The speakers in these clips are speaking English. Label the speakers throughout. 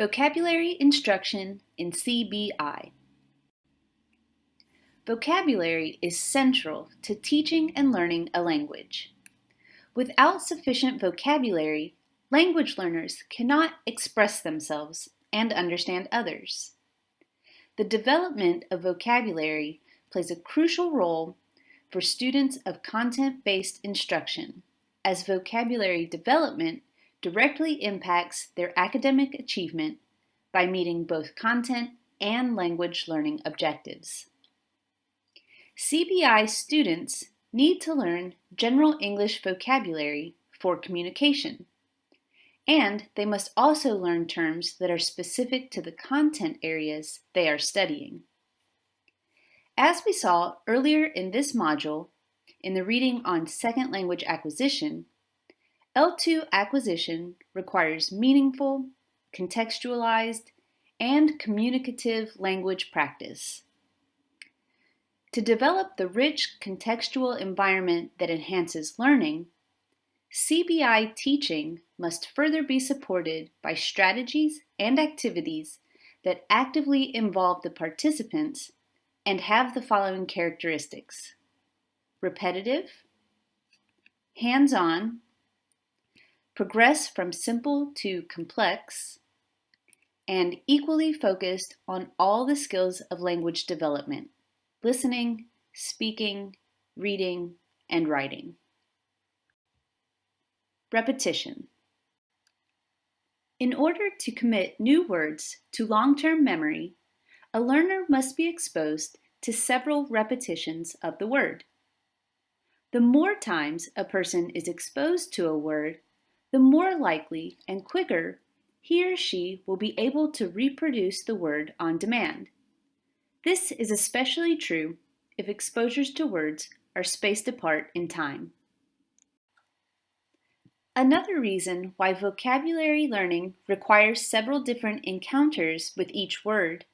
Speaker 1: Vocabulary Instruction in CBI Vocabulary is central to teaching and learning a language. Without sufficient vocabulary, language learners cannot express themselves and understand others. The development of vocabulary plays a crucial role for students of content-based instruction, as vocabulary development directly impacts their academic achievement by meeting both content and language learning objectives. CBI students need to learn general English vocabulary for communication, and they must also learn terms that are specific to the content areas they are studying. As we saw earlier in this module, in the reading on second language acquisition, L2 acquisition requires meaningful, contextualized, and communicative language practice. To develop the rich contextual environment that enhances learning, CBI teaching must further be supported by strategies and activities that actively involve the participants and have the following characteristics. Repetitive, hands-on, progress from simple to complex, and equally focused on all the skills of language development, listening, speaking, reading, and writing. Repetition. In order to commit new words to long-term memory, a learner must be exposed to several repetitions of the word. The more times a person is exposed to a word, the more likely and quicker he or she will be able to reproduce the word on demand. This is especially true if exposures to words are spaced apart in time. Another reason why vocabulary learning requires several different encounters with each word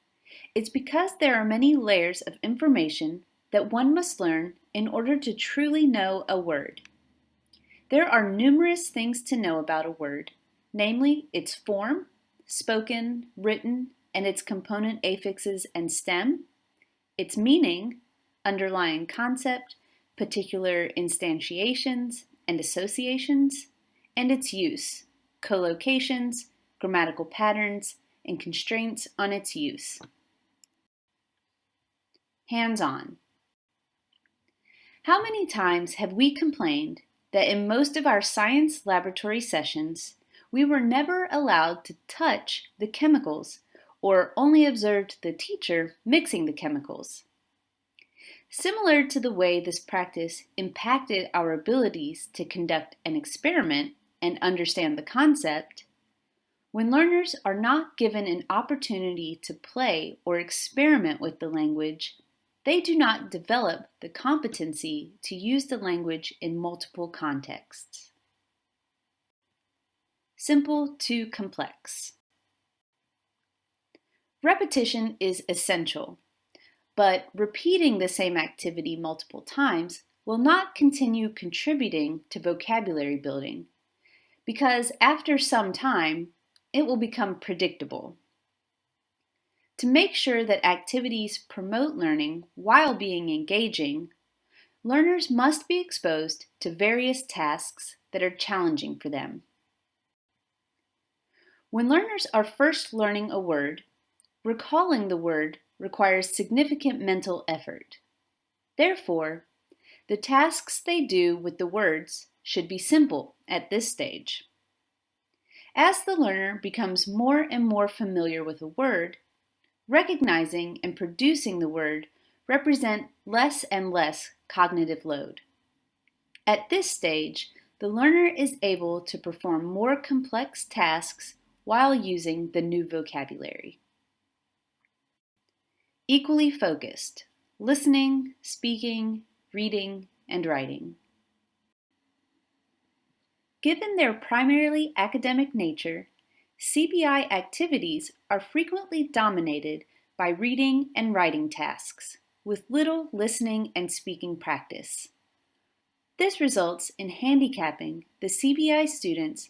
Speaker 1: is because there are many layers of information that one must learn in order to truly know a word. There are numerous things to know about a word, namely its form, spoken, written, and its component affixes and stem, its meaning, underlying concept, particular instantiations and associations, and its use, collocations, grammatical patterns, and constraints on its use. Hands-on. How many times have we complained that in most of our science laboratory sessions, we were never allowed to touch the chemicals or only observed the teacher mixing the chemicals. Similar to the way this practice impacted our abilities to conduct an experiment and understand the concept, when learners are not given an opportunity to play or experiment with the language, they do not develop the competency to use the language in multiple contexts. Simple to complex. Repetition is essential, but repeating the same activity multiple times will not continue contributing to vocabulary building because after some time, it will become predictable. To make sure that activities promote learning while being engaging, learners must be exposed to various tasks that are challenging for them. When learners are first learning a word, recalling the word requires significant mental effort. Therefore, the tasks they do with the words should be simple at this stage. As the learner becomes more and more familiar with a word, recognizing and producing the word represent less and less cognitive load. At this stage, the learner is able to perform more complex tasks while using the new vocabulary. Equally focused, listening, speaking, reading, and writing. Given their primarily academic nature, CBI activities are frequently dominated by reading and writing tasks, with little listening and speaking practice. This results in handicapping the CBI students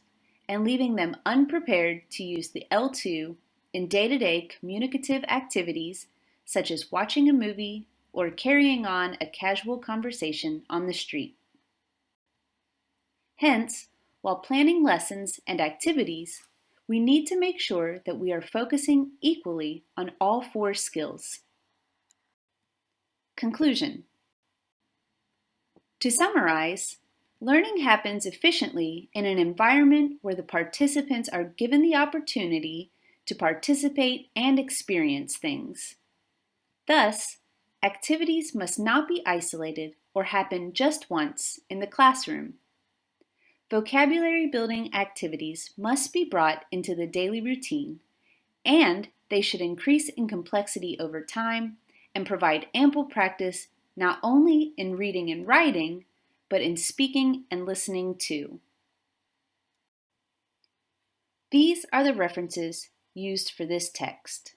Speaker 1: and leaving them unprepared to use the L2 in day-to-day communicative activities such as watching a movie or carrying on a casual conversation on the street. Hence, while planning lessons and activities, we need to make sure that we are focusing equally on all four skills. Conclusion To summarize, learning happens efficiently in an environment where the participants are given the opportunity to participate and experience things. Thus, activities must not be isolated or happen just once in the classroom. Vocabulary building activities must be brought into the daily routine, and they should increase in complexity over time and provide ample practice not only in reading and writing, but in speaking and listening too. These are the references used for this text.